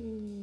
Mm.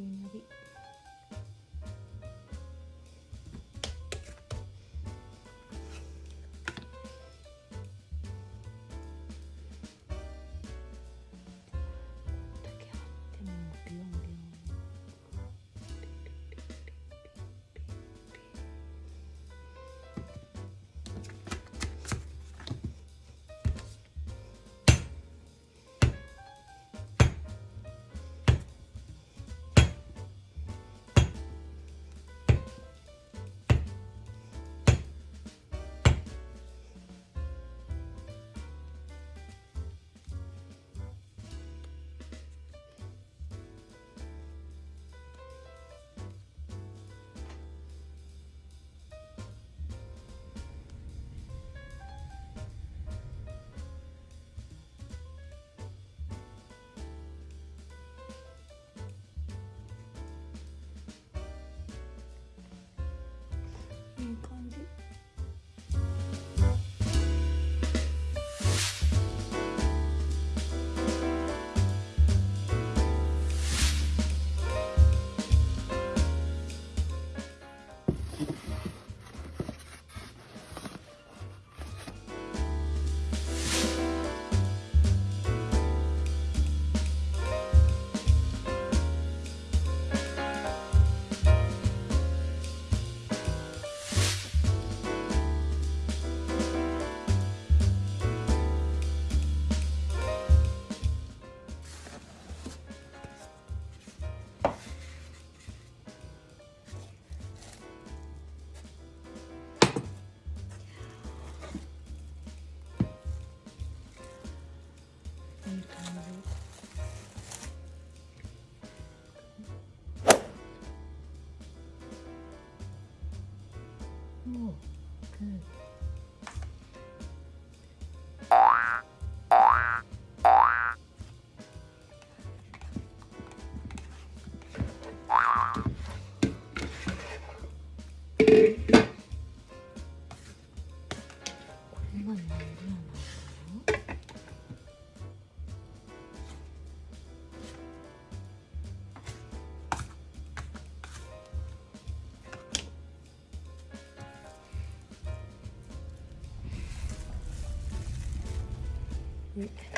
이렇게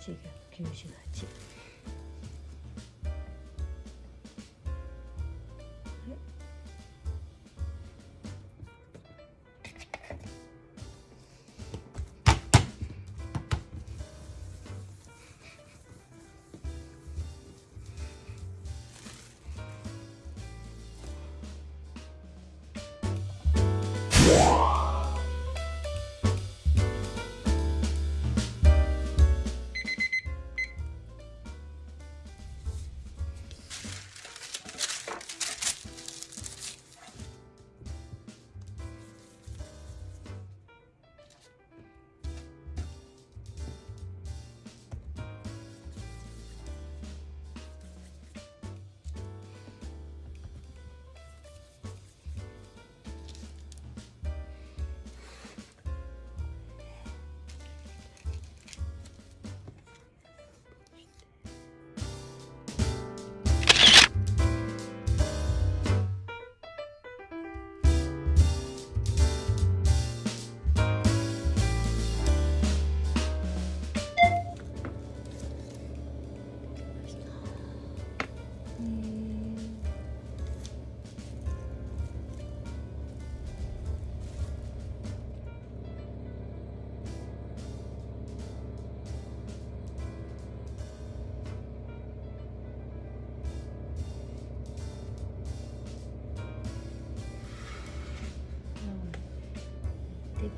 지금 김신아지?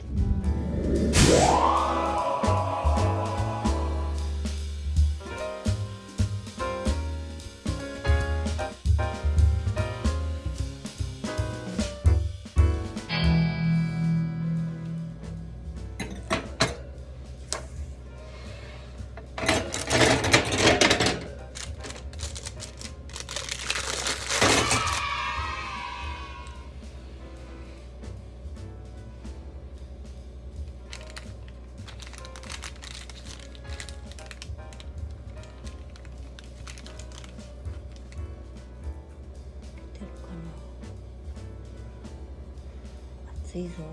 Thank you. 거나. 水槽。